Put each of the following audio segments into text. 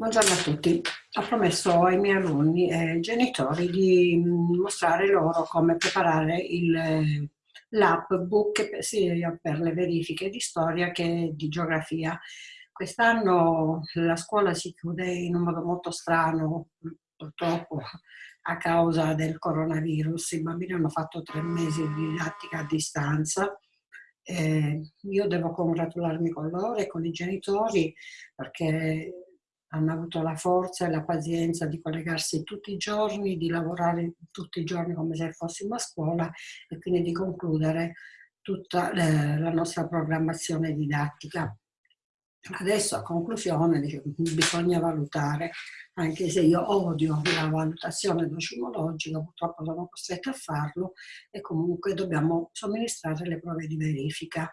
Buongiorno a tutti. Ho promesso ai miei alunni e genitori di mm, mostrare loro come preparare eh, l'app book per le verifiche di storia che di geografia. Quest'anno la scuola si chiude in un modo molto strano, purtroppo a causa del coronavirus. I bambini hanno fatto tre mesi di didattica a distanza. Eh, io devo congratularmi con loro e con i genitori perché hanno avuto la forza e la pazienza di collegarsi tutti i giorni, di lavorare tutti i giorni come se fossimo a scuola e quindi di concludere tutta la nostra programmazione didattica. Adesso a conclusione bisogna valutare, anche se io odio la valutazione docimologica, purtroppo sono costretta a farlo e comunque dobbiamo somministrare le prove di verifica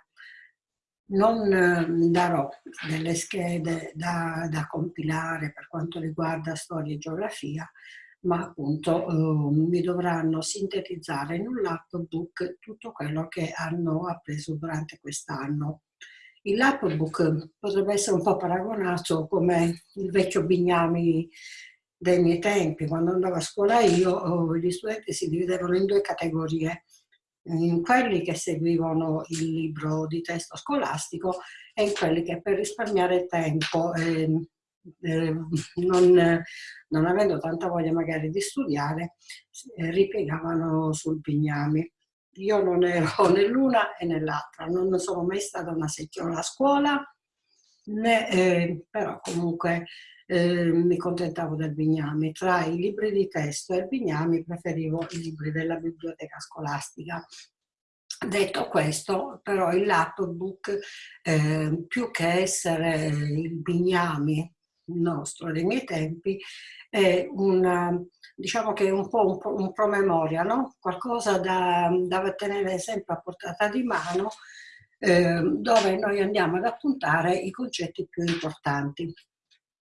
non ehm, darò delle schede da, da, compilare per quanto riguarda storia e geografia, ma appunto eh, mi dovranno sintetizzare in un lapbook tutto quello che hanno appreso durante quest'anno. Il lapbook potrebbe essere un po' paragonato come il vecchio Bignami dei miei tempi, quando andavo a scuola io, gli studenti si dividevano in due categorie, in quelli che seguivano il libro di testo scolastico e in quelli che per risparmiare tempo, eh, eh, non, non, avendo tanta voglia magari di studiare, eh, ripiegavano sul Pignami. Io non ero né l'una e né l'altra, non sono mai stata una secchiola a scuola, né, eh, però comunque eh, mi contentavo del Bignami. Tra i libri di testo e il Bignami preferivo i libri della biblioteca scolastica. Detto questo, però il lapbook, eh, più che essere il Bignami nostro dei miei tempi, è una, diciamo che è un po' un, un promemoria, no? qualcosa da, da tenere sempre a portata di mano, eh, dove noi andiamo ad appuntare i concetti più importanti.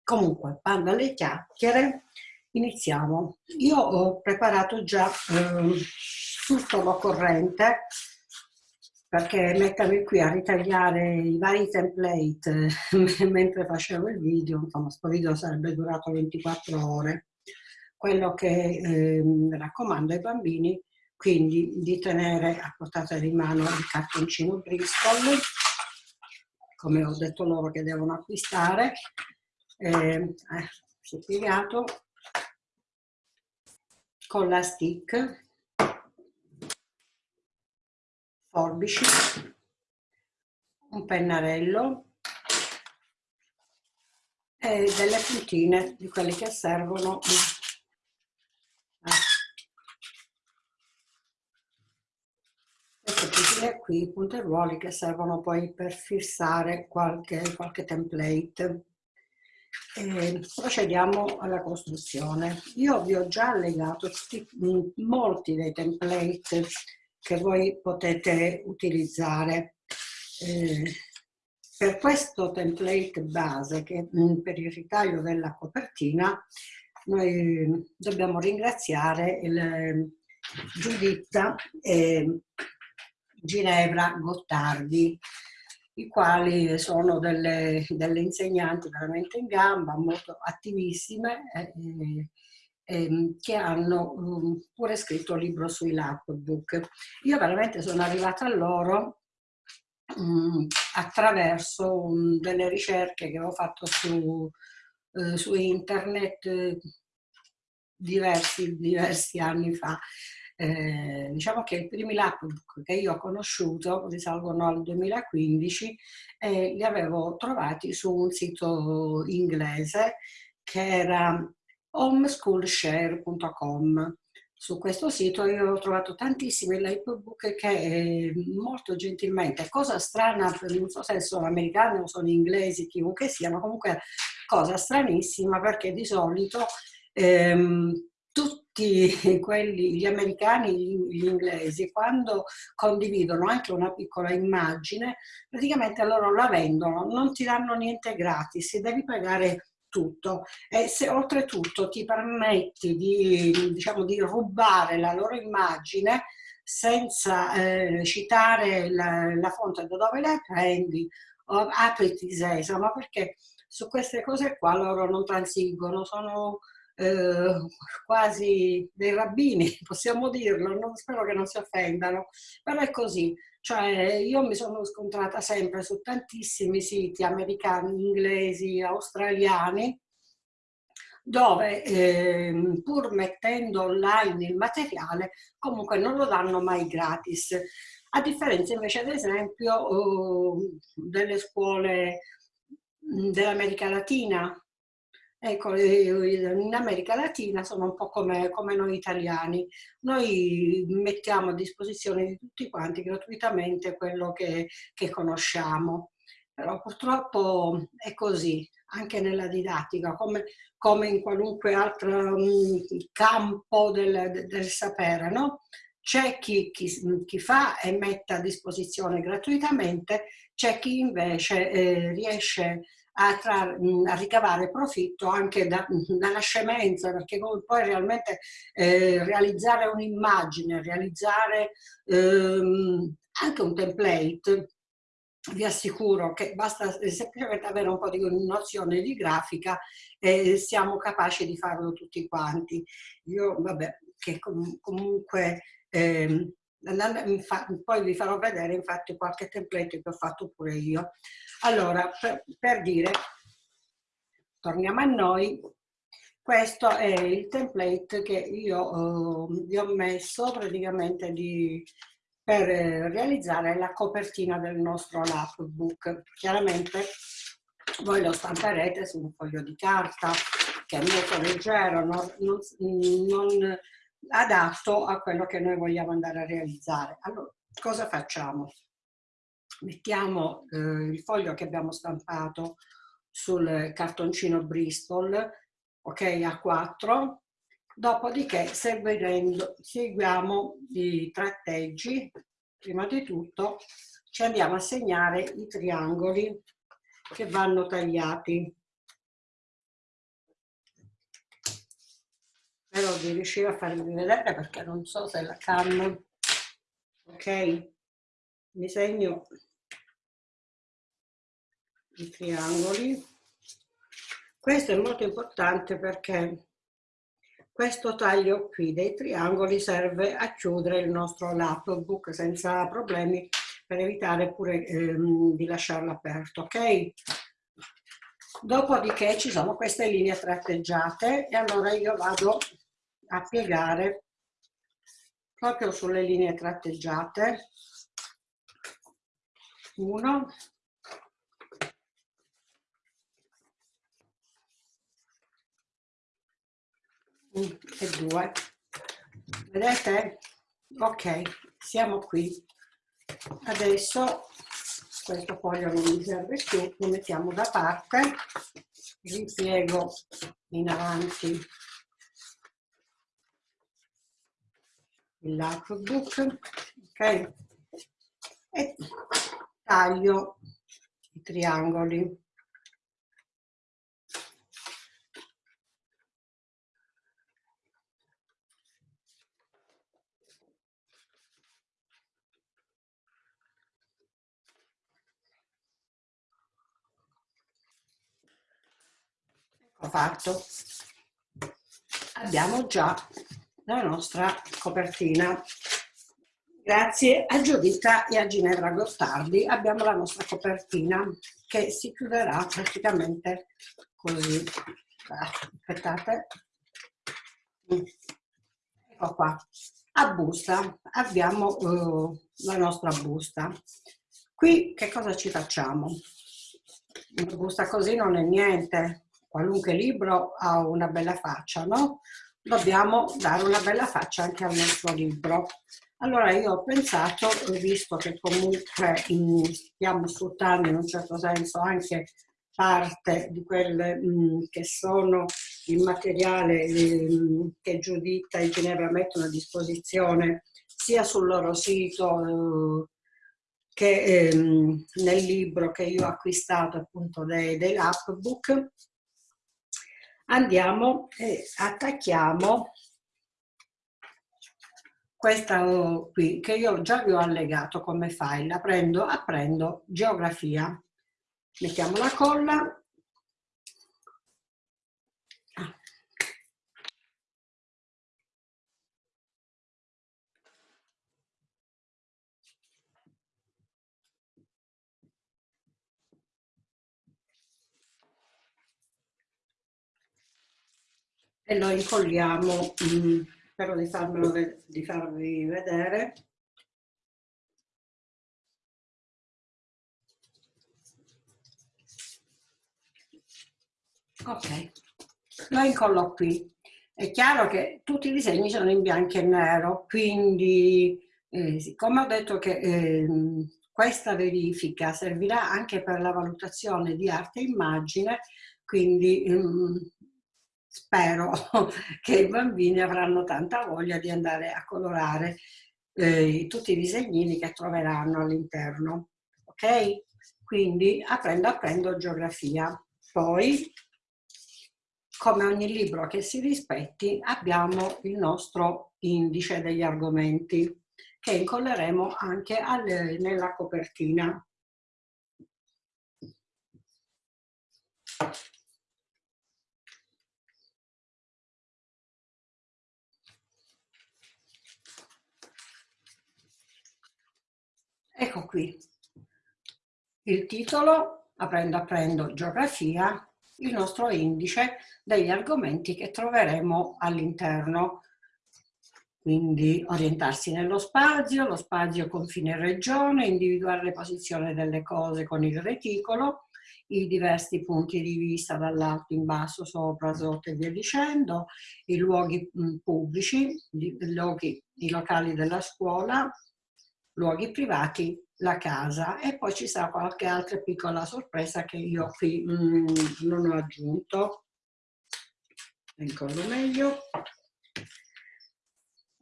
Comunque, bando alle chiacchiere, iniziamo. Io ho preparato già eh, tutto l'occorrente perché mettermi qui a ritagliare i vari template mentre facevo il video, insomma, questo video sarebbe durato 24 ore. Quello che eh, raccomando ai bambini, quindi di tenere a portata di mano il cartoncino Bristol, come ho detto loro che devono acquistare, eh, eh, si è piegato. Con la stick. Forbici. Un pennarello. E delle puntine di quelle che servono eh. Puntine qui, punteruoli che servono poi per fissare qualche, qualche template eh, procediamo alla costruzione. Io vi ho già allegato tutti, molti dei template che voi potete utilizzare. Eh, per questo template base, che per il ritaglio della copertina, noi dobbiamo ringraziare il, Giuditta e Ginevra Gottardi, i quali sono delle, delle insegnanti veramente in gamba, molto attivissime, eh, eh, che hanno um, pure scritto un libro sui lapbook. Io veramente sono arrivata a loro um, attraverso um, delle ricerche che ho fatto su, uh, su internet eh, diversi, diversi anni fa eh, diciamo che i primi laptop che io ho conosciuto risalgono al 2015 e li avevo trovati su un sito inglese che era homeschoolshare.com. Su questo sito io ho trovato tantissimi laptop che eh, molto gentilmente, cosa strana, non so se sono americani o sono inglesi, chiunque sia, ma comunque cosa stranissima perché di solito ehm, tutti quelli, gli americani, gli inglesi, quando condividono anche una piccola immagine, praticamente loro la vendono, non ti danno niente gratis, devi pagare tutto. E se oltretutto ti permetti di, diciamo, di rubare la loro immagine senza eh, citare la, la, fonte da dove la prendi, apriti sesamo, perché su queste cose qua loro non transigono, sono eh, quasi dei rabbini, possiamo dirlo, non, spero che non si offendano, però è così. Cioè, io mi sono scontrata sempre su tantissimi siti americani, inglesi, australiani, dove eh, pur mettendo online il materiale, comunque non lo danno mai gratis. A differenza invece, ad esempio, eh, delle scuole dell'America Latina, Ecco, in America Latina sono un po' come, come, noi italiani. Noi mettiamo a disposizione di tutti quanti gratuitamente quello che, che conosciamo. Però purtroppo è così, anche nella didattica, come, come in qualunque altro um, campo del, del sapere, no? C'è chi, chi, chi, fa e mette a disposizione gratuitamente, c'è chi invece eh, riesce a, trarre, a, ricavare profitto anche da, dalla scemenza, perché poi realmente eh, realizzare un'immagine, realizzare ehm, anche un template, vi assicuro che basta semplicemente avere un po' di nozione di grafica e siamo capaci di farlo tutti quanti. Io, vabbè, che comunque... Eh, poi vi farò vedere infatti qualche template che ho fatto pure io. Allora, per, per dire, torniamo a noi, questo è il template che io eh, vi ho messo praticamente di, per realizzare la copertina del nostro lapbook. Chiaramente voi lo stamperete su un foglio di carta che è molto leggero, non, non, non adatto a quello che noi vogliamo andare a realizzare. Allora, cosa facciamo? Mettiamo eh, il foglio che abbiamo stampato sul cartoncino Bristol, ok, a 4, dopodiché seguiamo i tratteggi, prima di tutto ci andiamo a segnare i triangoli che vanno tagliati. Spero di riuscire a farvi vedere perché non so se la cam ok? Mi segno i triangoli. Questo è molto importante perché questo taglio qui dei triangoli serve a chiudere il nostro laptop senza problemi per evitare pure ehm, di lasciarlo aperto ok? Dopodiché ci sono queste linee tratteggiate e allora io vado a piegare proprio sulle linee tratteggiate. Uno e due. Vedete? Ok siamo qui. Adesso questo foglio non mi serve più lo mettiamo da parte. Ripiego in avanti. Il lapbook, ok? E taglio i triangoli. Fatto. Abbiamo già la nostra copertina. Grazie a Giuditta e a Ginevra Gottardi abbiamo la nostra copertina che si chiuderà praticamente così. Aspettate. Ecco qua. A busta abbiamo uh, la nostra busta. Qui che cosa ci facciamo? Una busta così non è niente. Qualunque libro ha una bella faccia, no? dobbiamo dare una bella faccia anche al nostro libro. Allora io ho pensato, visto che comunque stiamo sfruttando in un certo senso anche parte di quelle mh, che sono il materiale mh, che Giuditta e Ginevra mettono a disposizione sia sul loro sito eh, che ehm, nel libro che io ho acquistato appunto dei, dei lapbook andiamo e attacchiamo questa qui che io già vi ho allegato come file, la prendo, apprendo geografia, mettiamo la colla e lo incolliamo, mm, spero di, farmelo, di farvi vedere. Ok, lo incollo qui. È chiaro che tutti i disegni sono in bianco e nero, quindi eh, siccome ho detto che eh, questa verifica servirà anche per la valutazione di arte e immagine, quindi mm, spero che i bambini avranno tanta voglia di andare a colorare eh, tutti i disegnini che troveranno all'interno. Ok? Quindi aprendo aprendo geografia. Poi, come ogni libro che si rispetti, abbiamo il nostro indice degli argomenti che incolleremo anche alle, nella copertina. Ecco qui. Il titolo, aprendo aprendo geografia, il nostro indice degli argomenti che troveremo all'interno. Quindi orientarsi nello spazio, lo spazio confine regione, individuare le posizioni delle cose con il reticolo, i diversi punti di vista dall'alto in basso, sopra, sotto e via dicendo, i luoghi pubblici, i, luoghi, i locali della scuola, luoghi privati, la casa e poi ci sarà qualche altra piccola sorpresa che io qui mm, non ho aggiunto. Incollo meglio.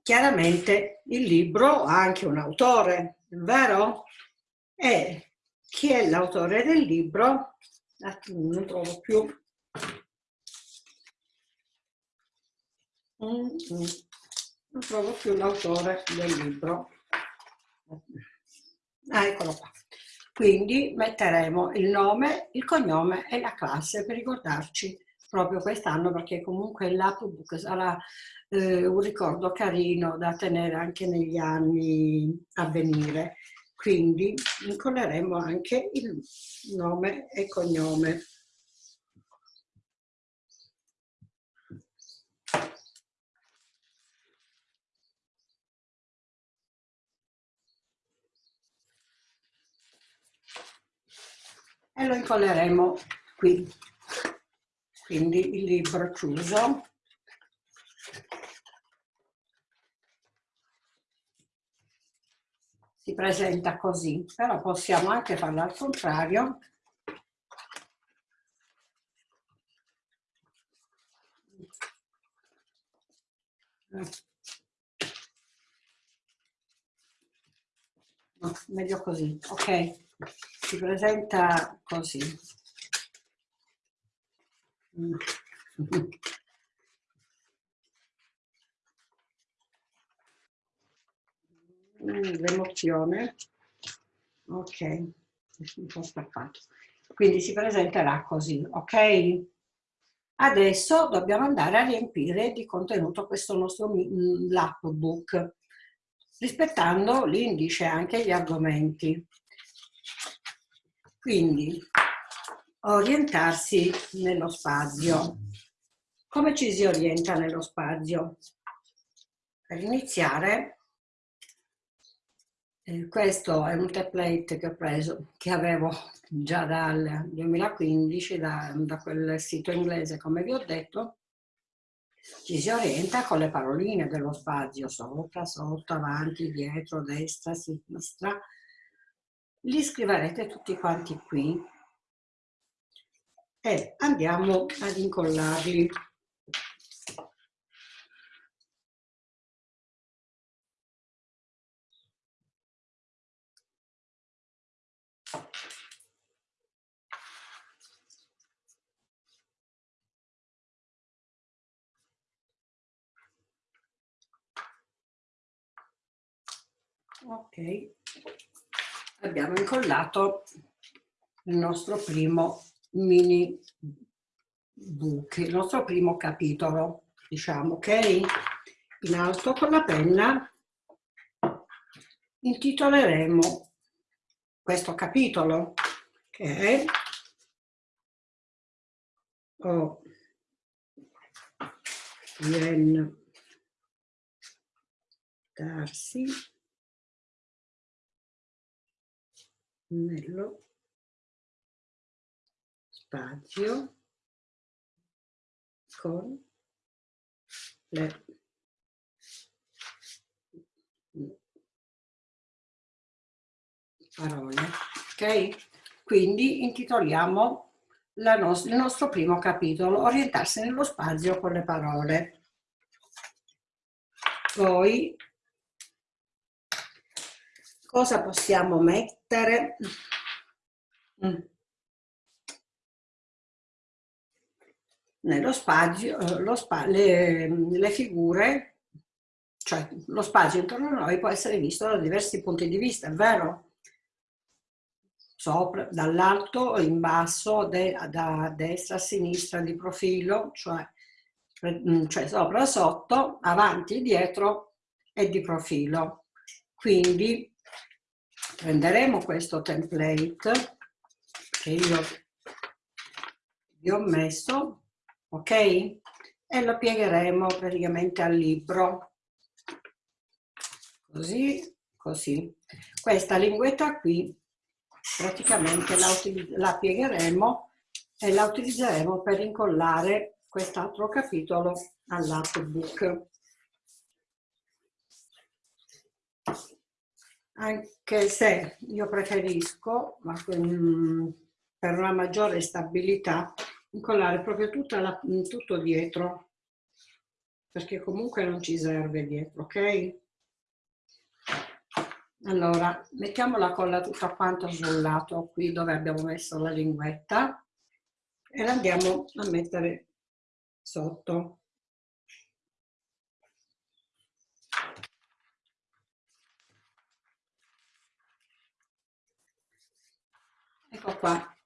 Chiaramente il libro ha anche un autore, vero? E chi è l'autore del libro? Non trovo più. Mm, mm. Non trovo più l'autore del libro. Ah, eccolo qua. Quindi metteremo il nome, il cognome e la classe per ricordarci proprio quest'anno perché comunque l'appbook sarà eh, un ricordo carino da tenere anche negli anni a venire. Quindi incolleremo anche il nome e cognome. E lo incolleremo qui. Quindi il libro chiuso. si presenta così, però possiamo anche farlo al contrario. No, meglio così, ok? Si presenta così. Mm. l'emozione. Ok, un po' staccato. Quindi si presenterà così, ok? Adesso dobbiamo andare a riempire di contenuto questo nostro lapbook, rispettando l'indice anche gli argomenti. Quindi, orientarsi nello spazio. Come ci si orienta nello spazio? Per iniziare eh, questo è un template che ho preso, che avevo già dal 2015 da, da quel sito inglese, come vi ho detto. Ci si orienta con le paroline dello spazio, sopra, sotto, avanti, dietro, destra, sinistra. Li scriverete tutti quanti qui e andiamo ad incollarli. ok abbiamo incollato il nostro primo mini book il nostro primo capitolo diciamo ok in alto con la penna. Intitoleremo questo capitolo che è oh, rientrarsi nello spazio con le parole. Ok? Quindi intitoliamo nos il nostro primo capitolo, orientarsi nello spazio con le parole. Poi, cosa possiamo mettere? Mm. Nello spazio, lo spa le, le figure, cioè lo spazio intorno a noi può essere visto da diversi punti di vista, è vero? sopra, dall'alto in basso, de, da destra a sinistra di profilo, cioè, mm, cioè sopra sotto, avanti dietro e di profilo. Quindi prenderemo questo template che io vi ho messo, ok? E lo piegheremo praticamente al libro. Così, così. Questa linguetta qui praticamente la, la piegheremo e la utilizzeremo per incollare quest'altro capitolo all'artbook. Anche se io preferisco, ma mm, per una maggiore stabilità, incollare proprio la, tutto dietro, perché comunque non ci serve dietro, ok? Allora, mettiamo la colla tutta quanto sul lato qui dove abbiamo messo la linguetta e la andiamo a mettere sotto. Ecco qua,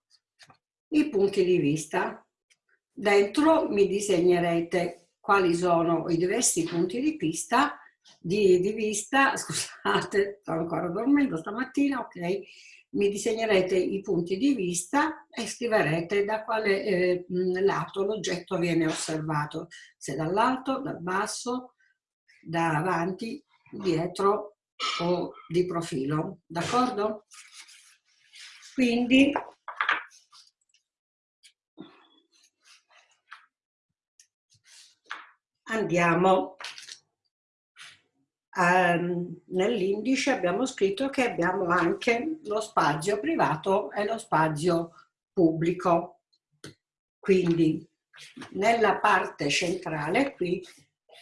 i punti di vista. Dentro mi disegnerete quali sono i diversi punti di vista di, di vista, scusate, sto ancora dormendo stamattina, ok, mi disegnerete i punti di vista e scriverete da quale eh, lato l'oggetto viene osservato, se dall'alto, dal basso, da avanti, dietro o di profilo, d'accordo? Quindi andiamo ehm, nell'indice abbiamo scritto che abbiamo anche lo spazio privato e lo spazio pubblico. Quindi nella parte centrale qui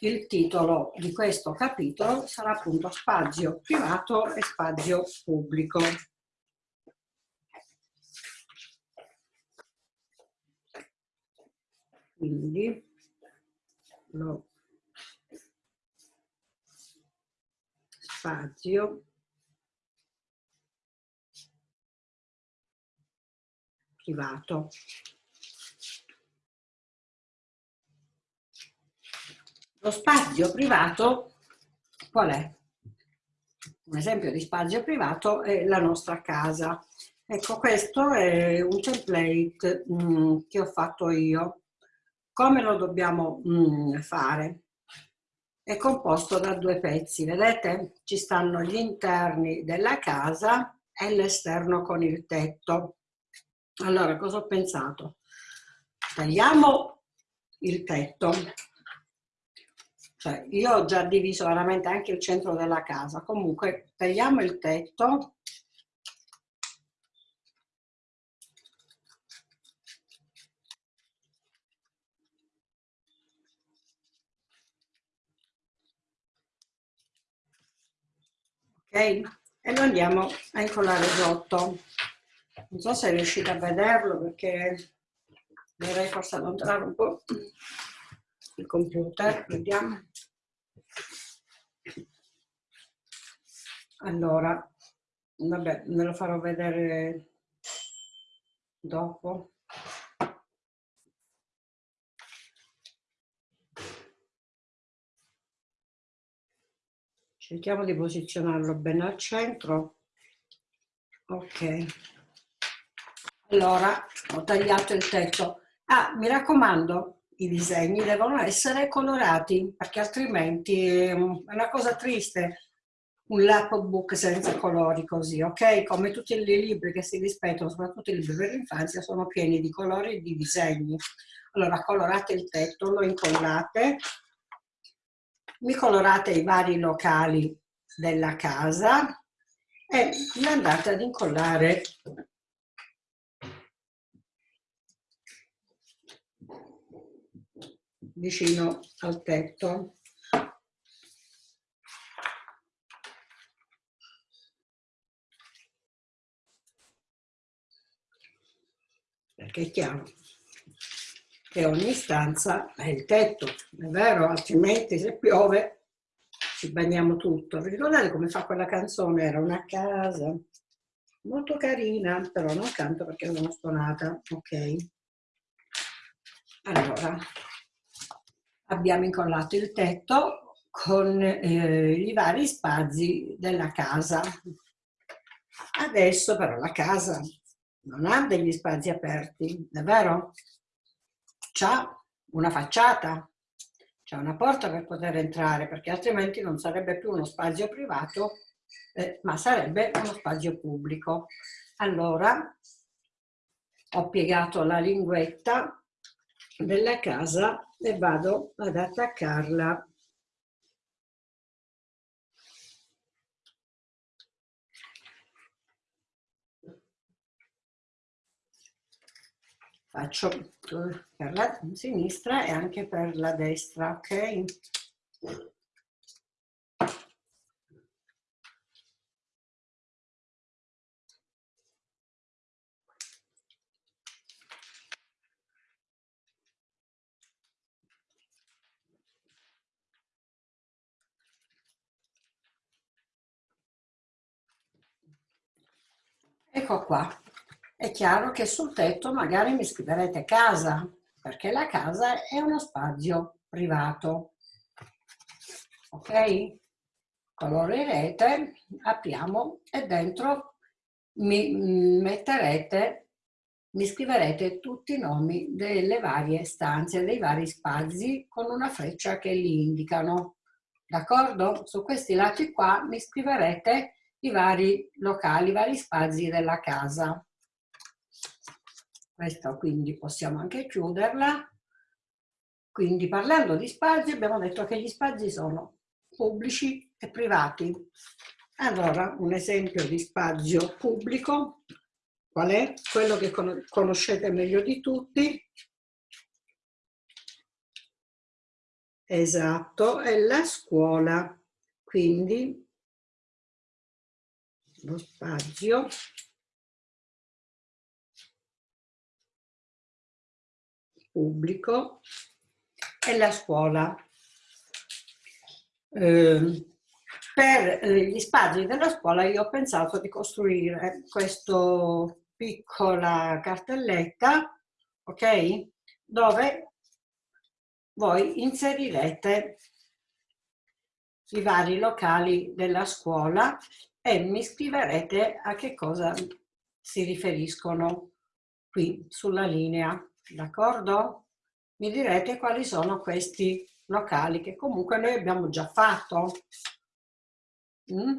il titolo di questo capitolo sarà appunto spazio privato e spazio pubblico. Quindi lo spazio privato. Lo spazio privato qual è? Un esempio di spazio privato è la nostra casa. Ecco, questo è un template mh, mm, che ho fatto io. Come lo dobbiamo mm, fare? è composto da due pezzi, vedete? Ci stanno gli interni della casa e l'esterno con il tetto. Allora, cosa ho pensato? Tagliamo il tetto. Cioè, io ho già diviso veramente anche il centro della casa. Comunque, tagliamo il tetto E lo andiamo a incollare sotto. Non so se riuscite a vederlo perché dovrei forse allontanare un po' il computer, vediamo. Allora, vabbè, ve lo farò vedere dopo. Cerchiamo di posizionarlo bene al centro ok allora ho tagliato il tetto ah mi raccomando i disegni devono essere colorati perché altrimenti è una cosa triste un lapbook senza colori così, ok? Come tutti i libri che si rispettano, soprattutto i libri per l'infanzia, sono pieni di colori e di disegni. Allora colorate il tetto, lo incollate, mi colorate i vari locali della casa e mi andate ad incollare vicino al tetto. Perché è chiaro che ogni stanza è il tetto, è vero? Altrimenti se piove ci bagniamo tutto. Vi ricordate come fa quella canzone? Era una casa molto carina, però non canto perché sono stonata, ok? Allora, abbiamo incollato il tetto con eh, i vari spazi della casa. Adesso però la casa non ha degli spazi aperti, è vero? C'ha una facciata, c'è una porta per poter entrare, perché altrimenti non sarebbe più uno spazio privato, eh, ma sarebbe uno spazio pubblico. Allora, ho piegato la linguetta della casa e vado ad attaccarla faccio per la sinistra e anche per la destra, ok? Ecco qua, è chiaro che sul tetto magari mi scriverete casa, perché la casa è uno spazio privato. Ok? Colorerete, apriamo e dentro mi metterete, mi scriverete tutti i nomi delle varie stanze, dei vari spazi con una freccia che li indicano. D'accordo? Su questi lati qua mi scriverete i vari locali, i vari spazi della casa. Questa quindi possiamo anche chiuderla. Quindi parlando di spazi abbiamo detto che gli spazi sono pubblici e privati. Allora, un esempio di spazio pubblico, qual è? Quello che conoscete meglio di tutti. Esatto, è la scuola. Quindi lo spazio pubblico e la scuola. Eh, per gli spazi della scuola io ho pensato di costruire questa piccola cartelletta, ok? Dove voi inserirete i vari locali della scuola e mi scriverete a che cosa si riferiscono qui sulla linea d'accordo? Mi direte quali sono questi locali che comunque noi abbiamo già fatto. Mm?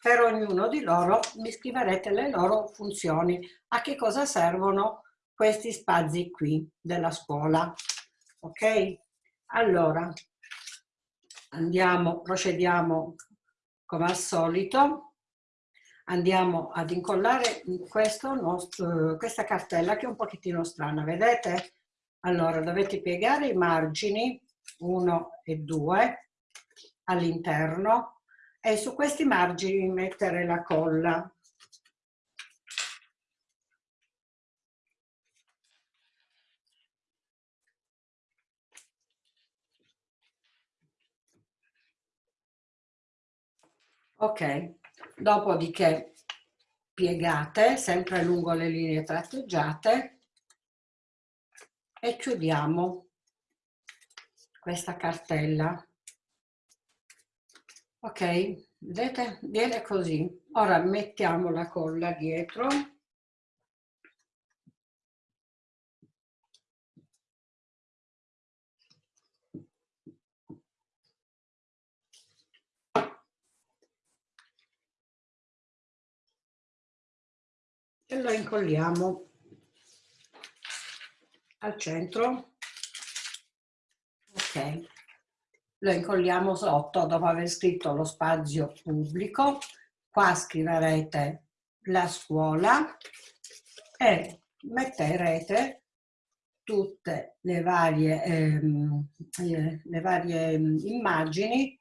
Per ognuno di loro mi scriverete le loro funzioni, a che cosa servono questi spazi qui della scuola. Ok? Allora, andiamo, procediamo come al solito andiamo ad incollare nostro, questa cartella che è un pochettino strana, vedete? Allora dovete piegare i margini 1 e 2 all'interno e su questi margini mettere la colla. Ok, dopodiché piegate sempre lungo le linee tratteggiate e chiudiamo questa cartella. Ok? Vedete? Viene così. Ora mettiamo la colla dietro lo incolliamo al centro. Ok, lo incolliamo sotto dopo aver scritto lo spazio pubblico. Qua scriverete la scuola e metterete tutte le varie, ehm, eh, le varie ehm, immagini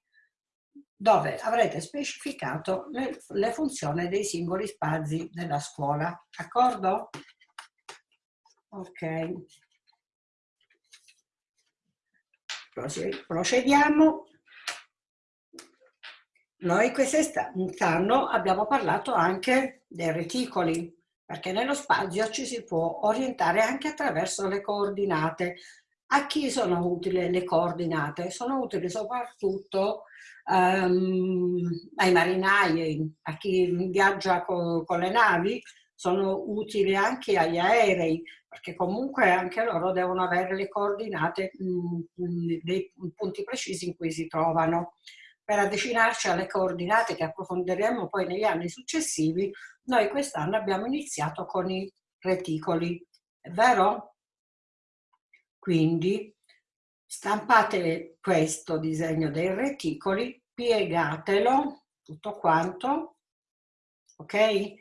dove avrete specificato le, le funzioni dei singoli spazi della scuola. D'accordo? Ok. Procediamo. Noi quest'anno abbiamo parlato anche dei reticoli, perché nello spazio ci si può orientare anche attraverso le coordinate. A chi sono utili le coordinate? Sono utili soprattutto um, ai marinai, a chi viaggia co con le navi, sono utili anche agli aerei, perché comunque anche loro devono avere le coordinate mh, dei punti precisi in cui si trovano. Per avvicinarci alle coordinate che approfondiremo poi negli anni successivi, noi quest'anno abbiamo iniziato con i reticoli, è vero? Quindi stampate questo disegno dei reticoli, piegatelo tutto quanto, ok?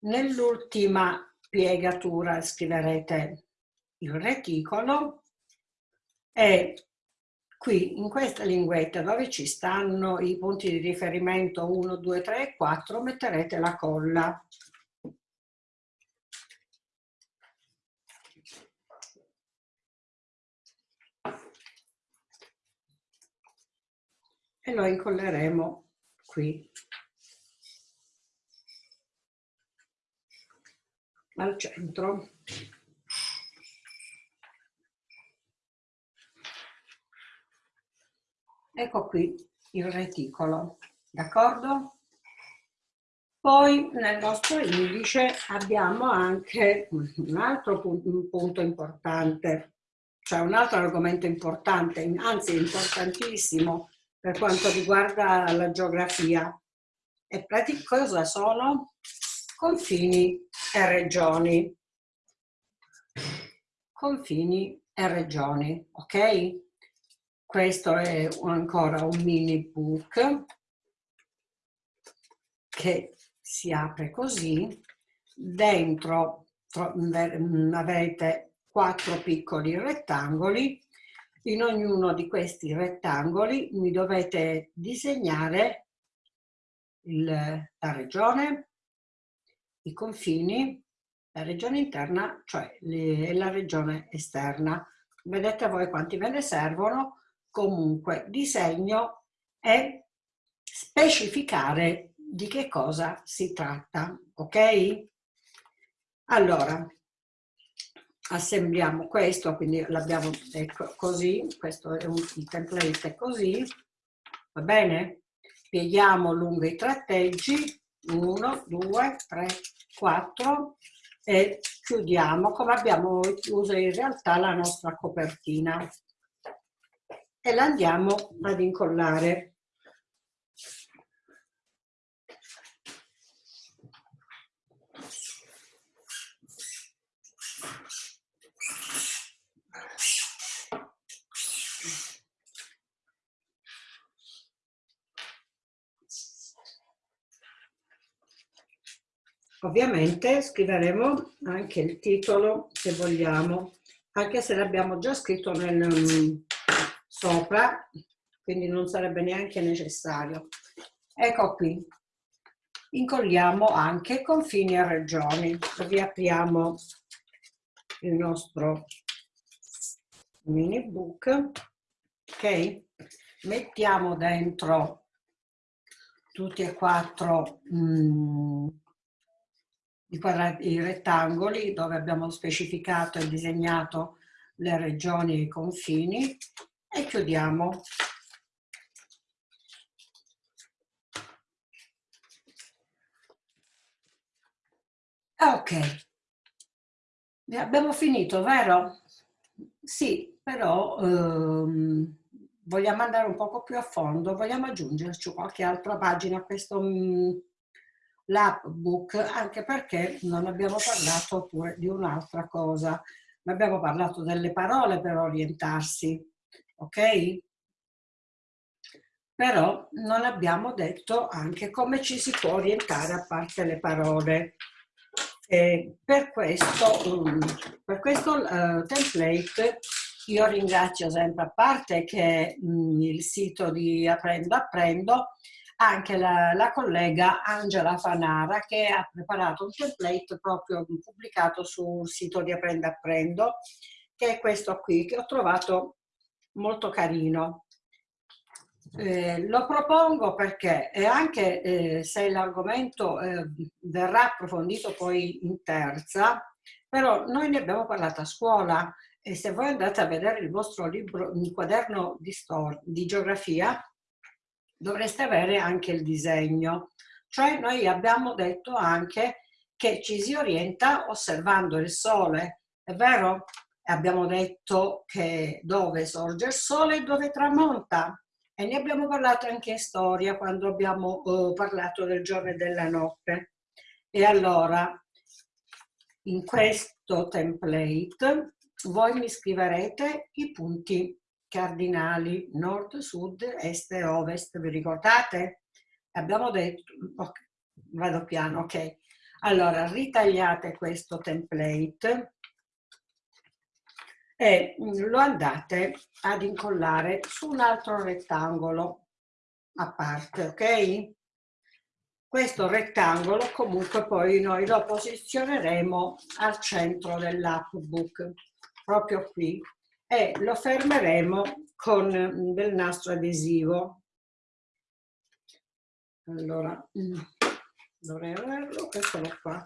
Nell'ultima piegatura scriverete il reticolo e qui in questa linguetta dove ci stanno i punti di riferimento 1, 2, 3 e 4 metterete la colla. E lo incolleremo qui. al centro. Ecco qui il reticolo, d'accordo? Poi nel nostro indice abbiamo anche un altro punto importante, cioè un altro argomento importante, anzi importantissimo per quanto riguarda la geografia. E cosa sono? confini e regioni. Confini e regioni, ok? Questo è ancora un mini book che si apre così. Dentro avete quattro piccoli rettangoli. In ognuno di questi rettangoli mi dovete disegnare il, la regione, i confini, la regione interna, cioè le, la regione esterna. Vedete voi quanti ve ne servono? Comunque, disegno e specificare di che cosa si tratta, ok? Allora, assembliamo questo, quindi l'abbiamo ecco, così, questo è un il template è così, va bene? Pieghiamo lungo i tratteggi 1, 2, 3, 4 e chiudiamo come abbiamo chiuso in realtà la nostra copertina e la andiamo ad incollare. Ovviamente scriveremo anche il titolo se vogliamo, anche se l'abbiamo già scritto nel, mm, sopra, quindi non sarebbe neanche necessario. Ecco qui, incolliamo anche confini e regioni. Riapriamo il nostro mini book, ok? Mettiamo dentro tutti e quattro mm, i, i rettangoli dove abbiamo specificato e disegnato le regioni e i confini e chiudiamo. Ok, abbiamo finito, vero? Sì, però ehm, vogliamo andare un poco più a fondo, vogliamo aggiungerci qualche altra pagina a questo mm, l'app book anche perché non abbiamo parlato pure di un'altra cosa. Non abbiamo parlato delle parole per orientarsi, ok? Però non abbiamo detto anche come ci si può orientare a parte le parole. E per questo, um, per questo uh, template io ringrazio sempre, a parte che mh, mm, il sito di Apprendo Apprendo, anche la, la, collega Angela Fanara che ha preparato un template proprio pubblicato sul sito di Apprendo Apprendo, che è questo qui, che ho trovato molto carino. Eh, lo propongo perché anche eh, se l'argomento eh, verrà approfondito poi in terza, però noi ne abbiamo parlato a scuola e se voi andate a vedere il vostro libro, il quaderno di, di geografia, dovreste avere anche il disegno. Cioè noi abbiamo detto anche che ci si orienta osservando il sole, è vero? Abbiamo detto che dove sorge il sole e dove tramonta. E ne abbiamo parlato anche in storia quando abbiamo uh, parlato del giorno e della notte. E allora, in questo template voi mi scriverete i punti cardinali nord, sud, est e ovest, vi ricordate? Abbiamo detto, okay, vado piano, ok. Allora, ritagliate questo template e lo andate ad incollare su un altro rettangolo a parte, ok? Questo rettangolo comunque poi noi lo posizioneremo al centro dell'app book proprio qui e lo fermeremo con del nastro adesivo. Allora, mm, dovrei averlo, eccolo qua.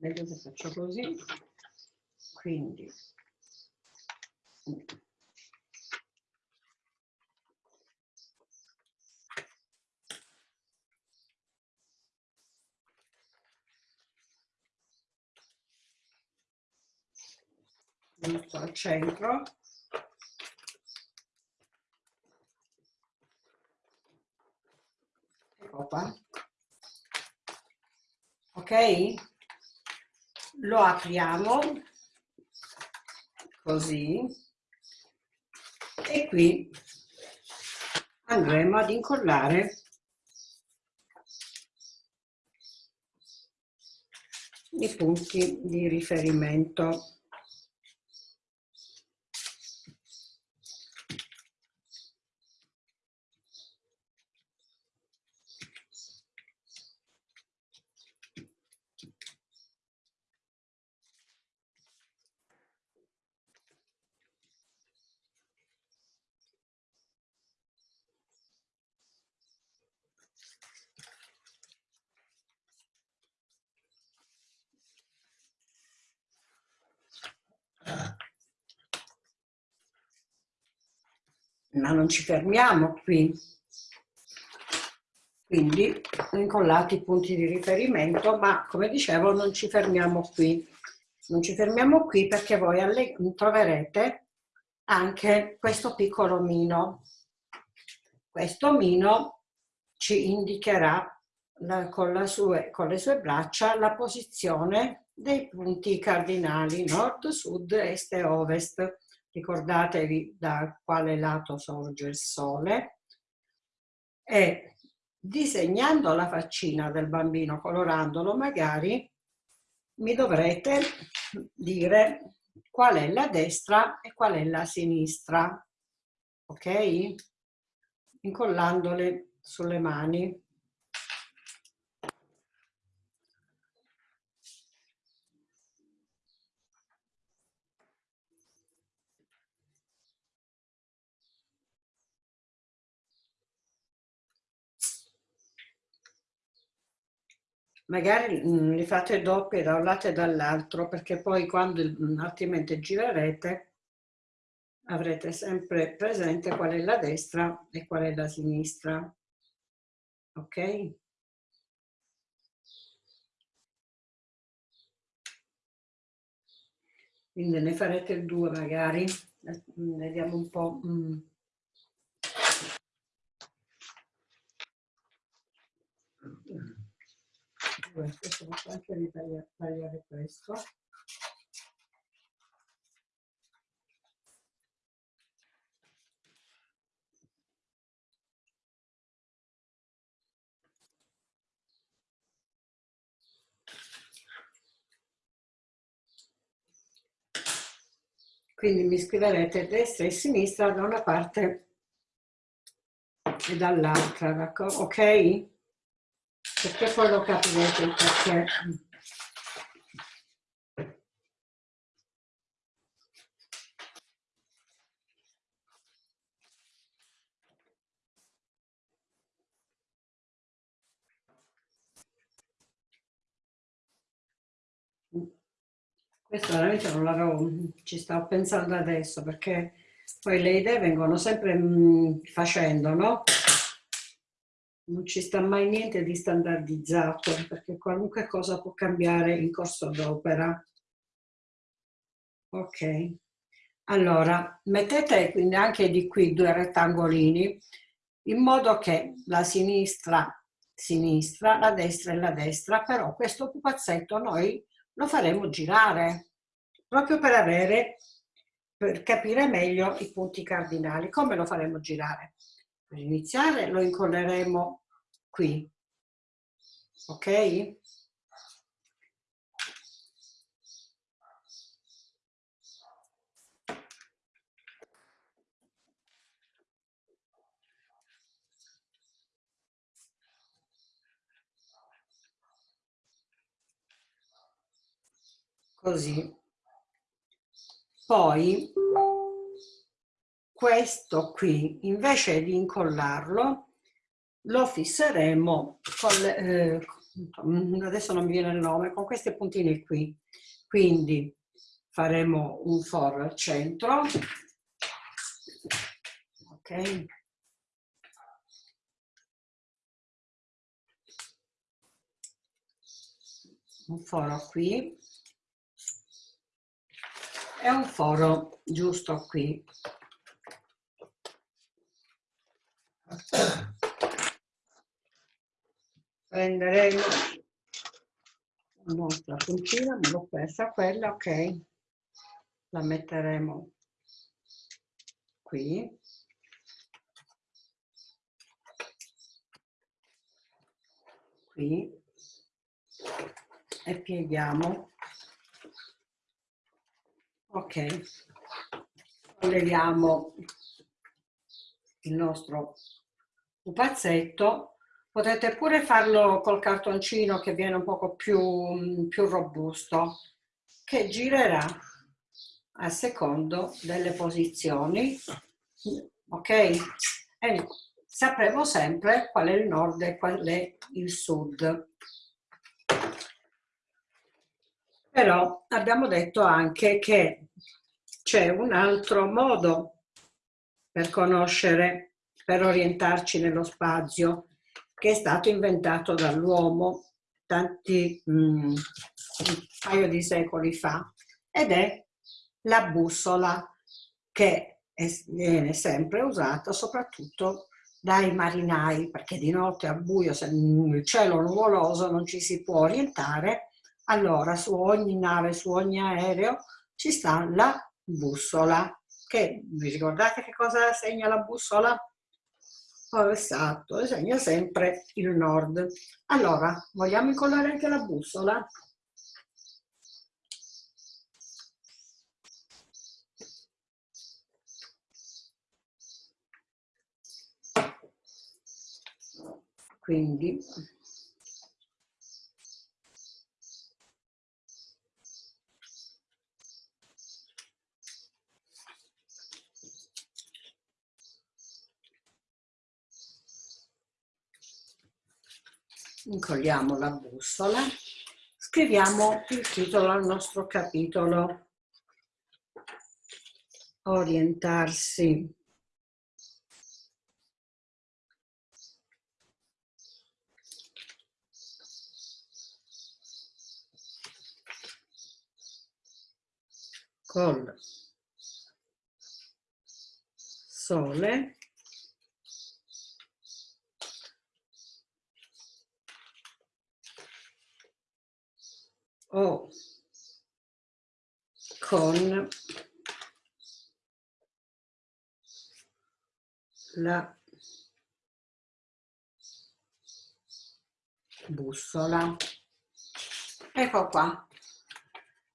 Meglio che faccio così. Quindi. Metto al centro. Ecco qua ok lo apriamo così. E qui andremo ad incollare i punti di riferimento ma non ci fermiamo qui. Quindi incollati i punti di riferimento, ma come dicevo non ci fermiamo qui. Non ci fermiamo qui perché voi troverete anche questo piccolo mino. Questo mino ci indicherà la, con, sue, con le sue braccia la posizione dei punti cardinali nord, sud, est e ovest ricordatevi da quale lato sorge il sole, e disegnando la faccina del bambino, colorandolo magari, mi dovrete dire qual è la destra e qual è la sinistra, ok? Incollandole sulle mani. Magari mm, li fate doppie da un lato e dall'altro perché poi quando mm, altrimenti girerete avrete sempre presente qual è la destra e qual è la sinistra. Ok? Quindi ne farete due magari. Vediamo un po' mm. Questo posso anche ritagliare questo quindi mi scriverete destra e sinistra da una parte e dall'altra, ok? Perché poi lo capirete perché questo veramente non l'avevo ci stavo pensando adesso perché poi le idee vengono sempre mh, facendo no? Non ci sta mai niente di standardizzato perché qualunque cosa può cambiare in corso d'opera. Ok, allora mettete quindi anche di qui due rettangolini in modo che la sinistra sinistra, la destra e la destra, però questo pupazzetto noi lo faremo girare proprio per avere, per capire meglio i punti cardinali. Come lo faremo girare? Per iniziare lo incolleremo qui, ok? Così. Poi questo qui, invece di incollarlo, lo fisseremo con, eh, adesso non mi viene il nome, con questi puntini qui. Quindi faremo un foro al centro, ok? Un foro qui e un foro giusto qui prenderemo la nostra puntina, me l'ho persa quella, ok, la metteremo qui. Qui e pieghiamo. Ok, colleghiamo il nostro pupazzetto Potete pure farlo col cartoncino che viene un poco più, più robusto, che girerà a secondo delle posizioni, ok? E sapremo sempre qual è il nord e qual è il sud. Però abbiamo detto anche che c'è un altro modo per conoscere, per orientarci nello spazio, che è stato inventato dall'uomo tanti, mh, mm, un paio di secoli fa ed è la bussola che è, viene sempre usata soprattutto dai marinai perché di notte al buio se il cielo nuvoloso non ci si può orientare allora su ogni nave, su ogni aereo ci sta la bussola che vi ricordate che cosa segna la bussola? Oh, esatto, segna sempre il nord. Allora, vogliamo incollare anche la bussola? Quindi incolliamo la bussola, scriviamo il titolo al nostro capitolo. Orientarsi col sole o con la bussola. Ecco qua.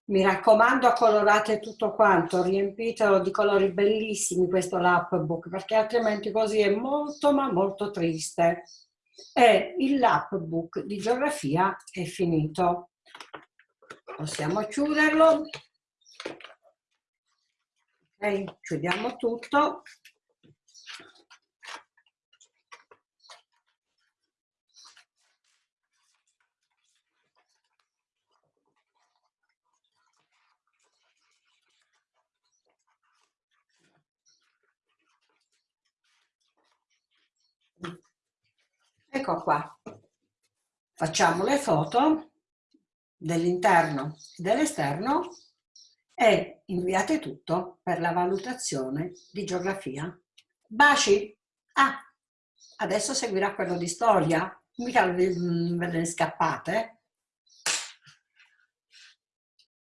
Mi raccomando, colorate tutto quanto, riempitelo di colori bellissimi questo lapbook, perché altrimenti così è molto ma molto triste. E il lapbook di geografia è finito. Possiamo chiuderlo. Ok, chiudiamo tutto. Ecco qua. Facciamo le foto dell'interno e dell'esterno e inviate tutto per la valutazione di geografia. Baci! Ah, adesso seguirà quello di storia, mica ve ne scappate.